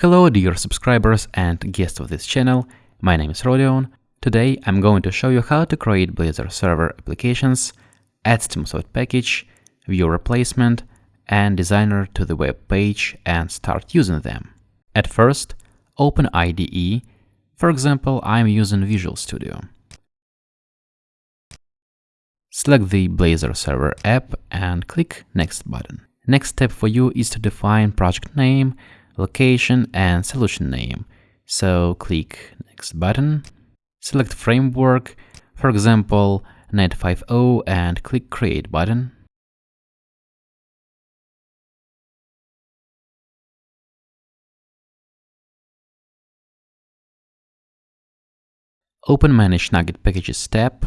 Hello dear subscribers and guests of this channel, my name is Rodion. Today I'm going to show you how to create Blazor server applications, add Stimulsoft package, view replacement, and designer to the web page and start using them. At first, open IDE, for example I'm using Visual Studio. Select the Blazor server app and click Next button. Next step for you is to define project name, location and solution name. So click next button, select framework, for example Net5.0 and click create button. Open Manage NuGet Packages tab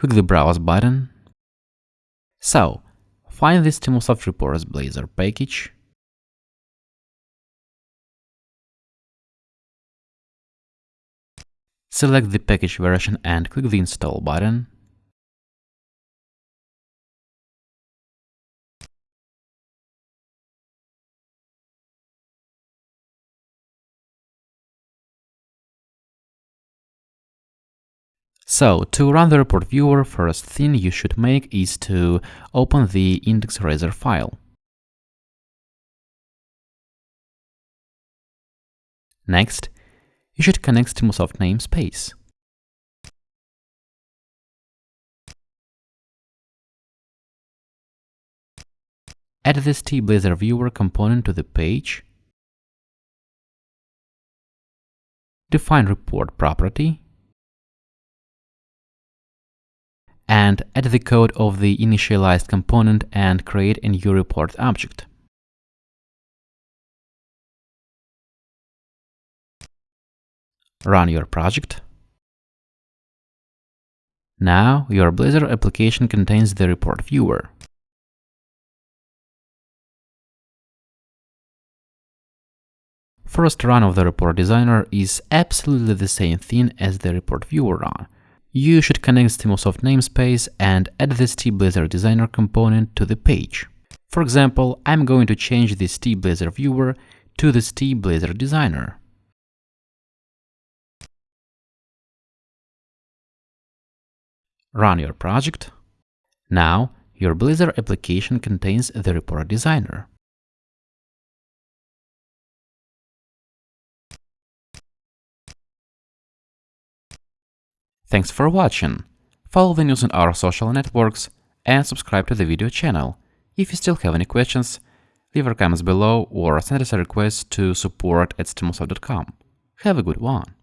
click the Browse button. So, find the Stimulsoft Reports Blazor package. Select the package version and click the Install button. So, to run the report viewer, first thing you should make is to open the index.razor file. Next, you should connect Stimulsoft namespace. Add the StiBlazor viewer component to the page. Define report property and add the code of the initialized component and create a new report object. Run your project. Now your Blazor application contains the report viewer. First run of the report designer is absolutely the same thing as the report viewer run you should connect Stimulsoft namespace and add the StiBlazor Designer component to the page. For example, I'm going to change the StiBlazor viewer to the StiBlazor Designer. Run your project. Now, your Blazor application contains the report designer. Thanks for watching. Follow the news on our social networks and subscribe to the video channel. If you still have any questions, leave your comments below or send us a request to support at stimulsoft.com. Have a good one!